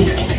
Thank